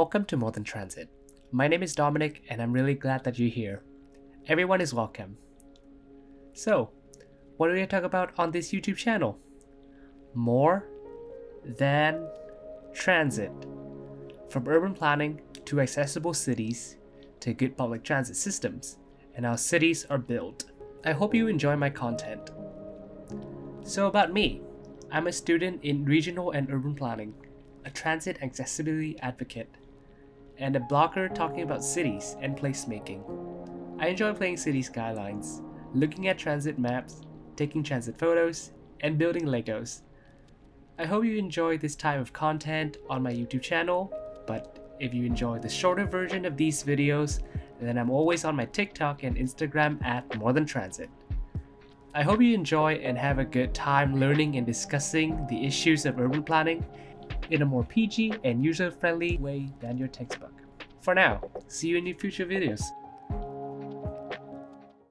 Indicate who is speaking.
Speaker 1: Welcome to More Than Transit. My name is Dominic and I'm really glad that you're here. Everyone is welcome. So, what do we talk about on this YouTube channel? More than transit. From urban planning to accessible cities to good public transit systems and how cities are built. I hope you enjoy my content. So about me, I'm a student in regional and urban planning, a transit accessibility advocate, and a blogger talking about cities and placemaking. I enjoy playing city skylines, looking at transit maps, taking transit photos, and building Legos. I hope you enjoy this type of content on my YouTube channel, but if you enjoy the shorter version of these videos, then I'm always on my TikTok and Instagram at More Than Transit. I hope you enjoy and have a good time learning and discussing the issues of urban planning in a more PG and user-friendly way than your textbook. For now, see you in your future videos.